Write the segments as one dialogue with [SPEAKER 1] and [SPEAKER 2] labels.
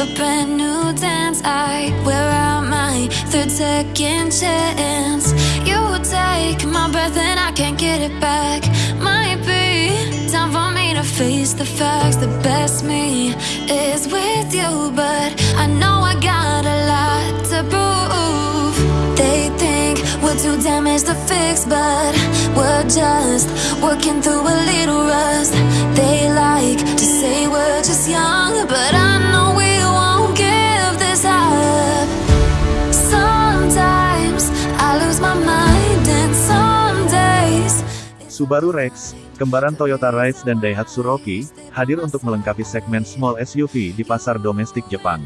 [SPEAKER 1] but brand new dance. I wear out my third second chance. You take my breath and I can't get it back. Might be time for me to face the facts. The best me is with you, but I know I got a lot to prove. They think we're too damaged to fix, but we're just working through a little rust. They like
[SPEAKER 2] Subaru Rex, kembaran Toyota Rise dan Daihatsu Rocky, hadir untuk melengkapi segmen small SUV di pasar domestik Jepang.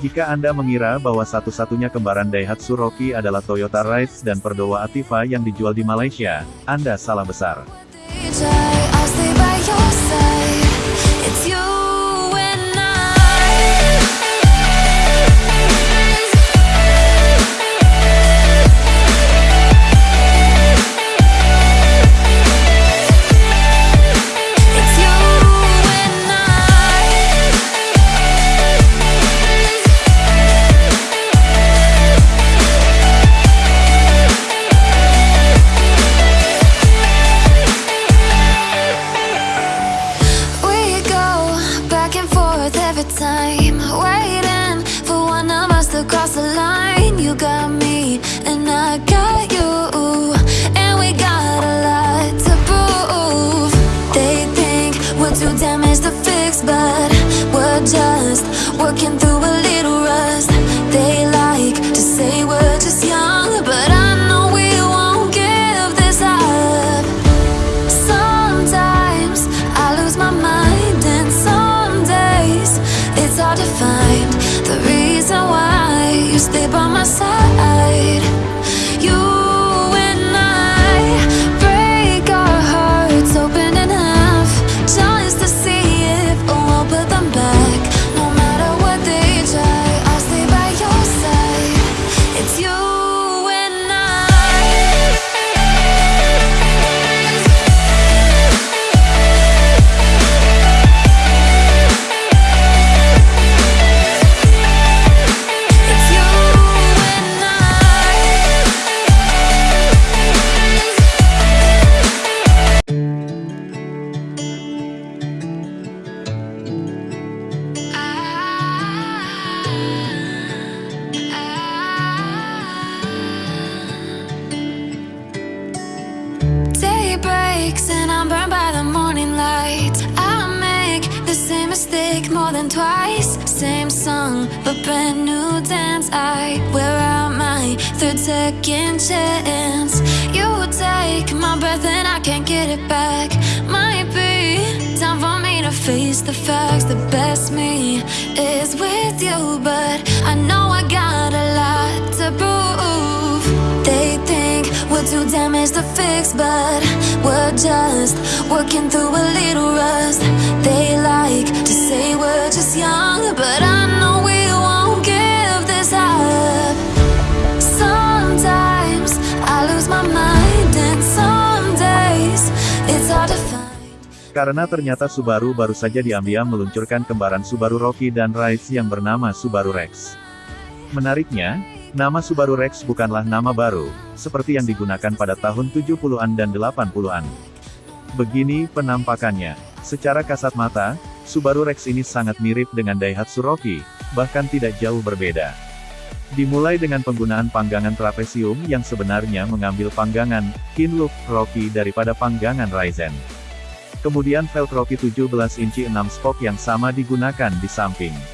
[SPEAKER 2] Jika Anda mengira bahwa satu-satunya kembaran Daihatsu Rocky adalah Toyota Rise dan Perdowa Ativa yang dijual di Malaysia, Anda salah besar.
[SPEAKER 1] Side. Breaks and I'm burned by the morning light. I make the same mistake more than twice. Same song, but brand new dance. I wear out my third second chance. You take my breath and I can't get it back. Might be time for me to face the facts. The best me is with you, but to fix, but we're just working through a little rust. They like to say we're just young, but I know we won't give this up. Sometimes I lose my mind, and some days it's hard to find.
[SPEAKER 2] Karena ternyata Subaru baru saja diambil meluncurkan kembaran Subaru Rocky dan Rise yang bernama Subaru Rex. Menariknya, nama Subaru Rex bukanlah nama baru, seperti yang digunakan pada tahun 70-an dan 80-an. Begini penampakannya. Secara kasat mata, Subaru Rex ini sangat mirip dengan Daihatsu Rocky, bahkan tidak jauh berbeda. Dimulai dengan penggunaan panggangan trapesium yang sebenarnya mengambil panggangan Kinlook Rocky daripada panggangan Ryzen. Kemudian velg Rocky 17 inci 6 spoke yang sama digunakan di samping.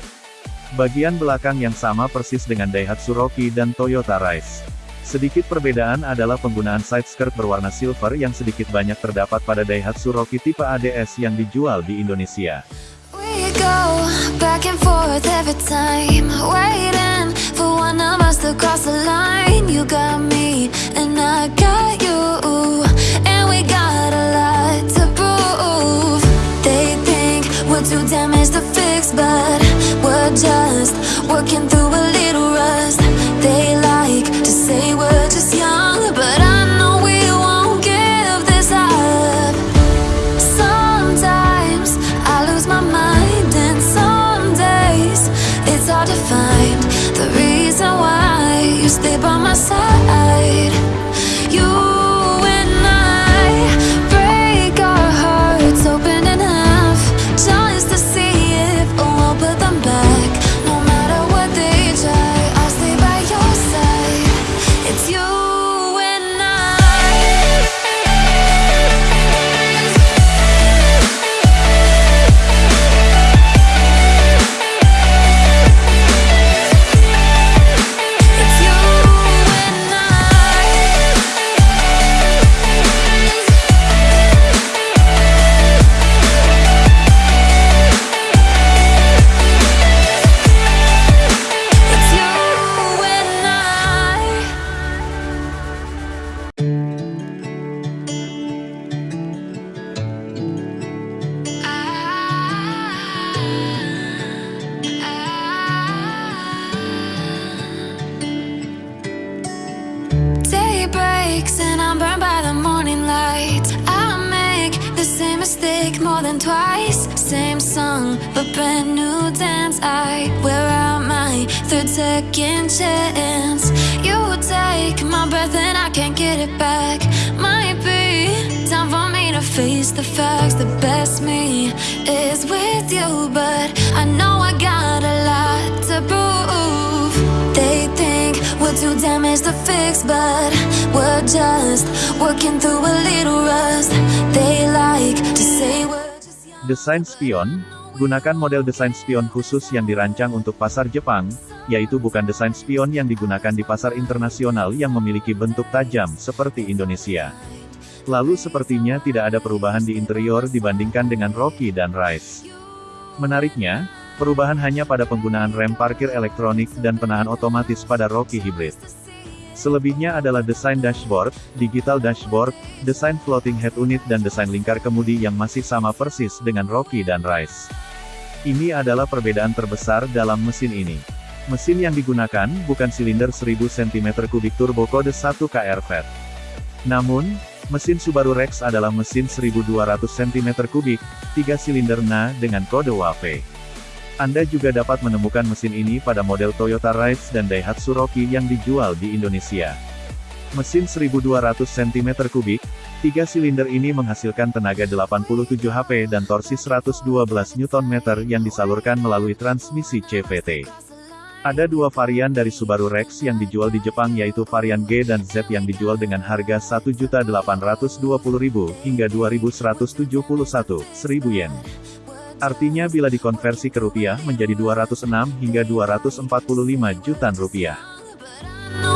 [SPEAKER 2] Bagian belakang yang sama persis dengan Daihatsu Rocky dan Toyota Rise. Sedikit perbedaan adalah penggunaan side skirt berwarna silver yang sedikit banyak terdapat pada Daihatsu Rocky tipe ADS yang dijual di Indonesia.
[SPEAKER 1] Just working through and I'm burned by the morning light. I make the same mistake more than twice. Same song, but brand new dance. I wear out my third second chance. You take my breath and I can't get it back. Might be time for me to face the facts. The best me is with you But I know I got a lot to prove. They think we're too damaged to fix, but we're just working through a little rust. They like to say we're just young.
[SPEAKER 2] Desain spion, gunakan model desain spion khusus yang dirancang untuk pasar Jepang, yaitu bukan desain spion yang digunakan di pasar internasional yang memiliki bentuk tajam seperti Indonesia. Lalu sepertinya tidak ada perubahan di interior dibandingkan dengan Rocky dan Rise. Menariknya, perubahan hanya pada penggunaan rem parkir elektronik dan penahan otomatis pada Rocky Hybrid. Selebihnya adalah desain dashboard, digital dashboard, desain floating head unit dan desain lingkar kemudi yang masih sama persis dengan Rocky dan Rise. Ini adalah perbedaan terbesar dalam mesin ini. Mesin yang digunakan bukan silinder 1000 cm3 turbo kode 1 KR-VET. Namun, mesin Subaru Rex adalah mesin 1200 cm3, 3 silinder NA dengan kode WAV. Anda juga dapat menemukan mesin ini pada model Toyota Rise dan Daihatsu Rocky yang dijual di Indonesia. Mesin 1200 cm3, 3 silinder ini menghasilkan tenaga 87 HP dan torsi 112 Nm yang disalurkan melalui transmisi CVT. Ada dua varian dari Subaru Rex yang dijual di Jepang yaitu varian G dan Z yang dijual dengan harga 1.820.000 hingga 2.171.000 yen. Artinya bila dikonversi ke rupiah menjadi 206 hingga 245 jutaan rupiah.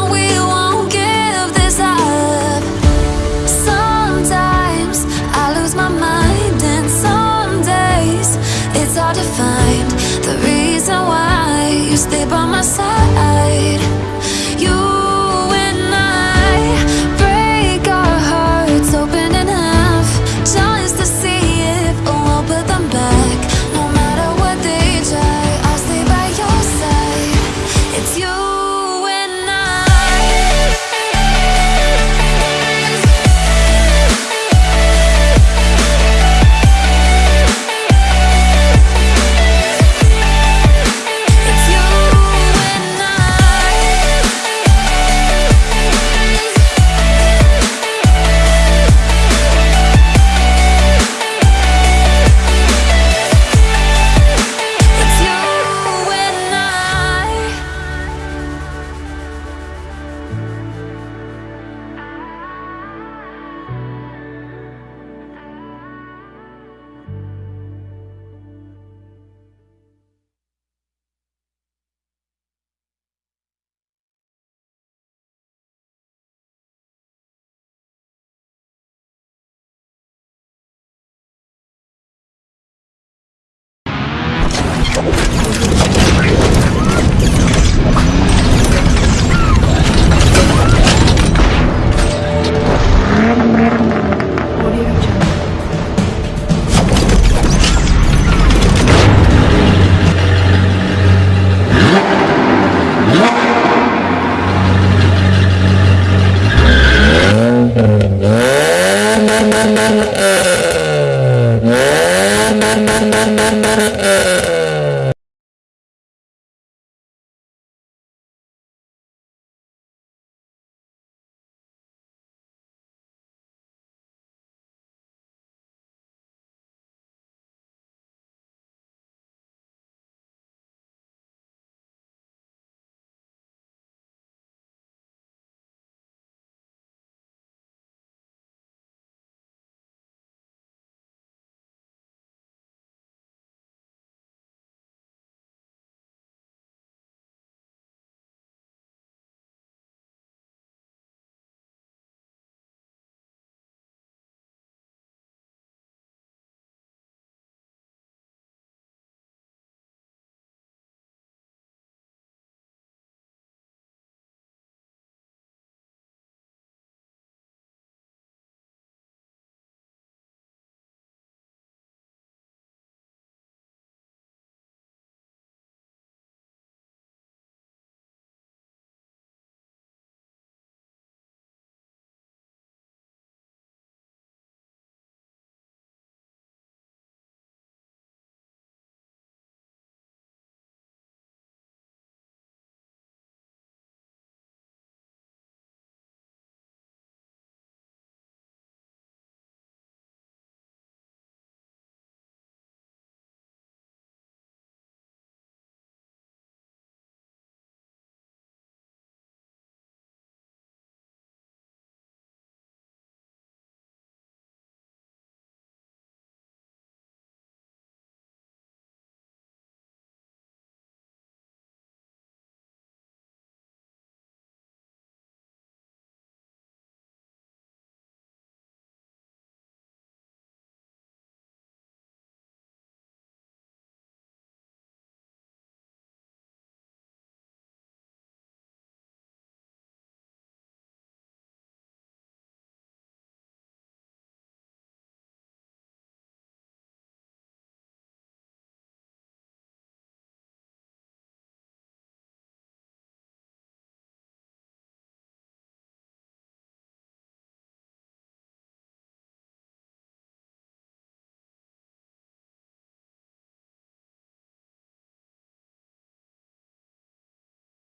[SPEAKER 1] We won't give this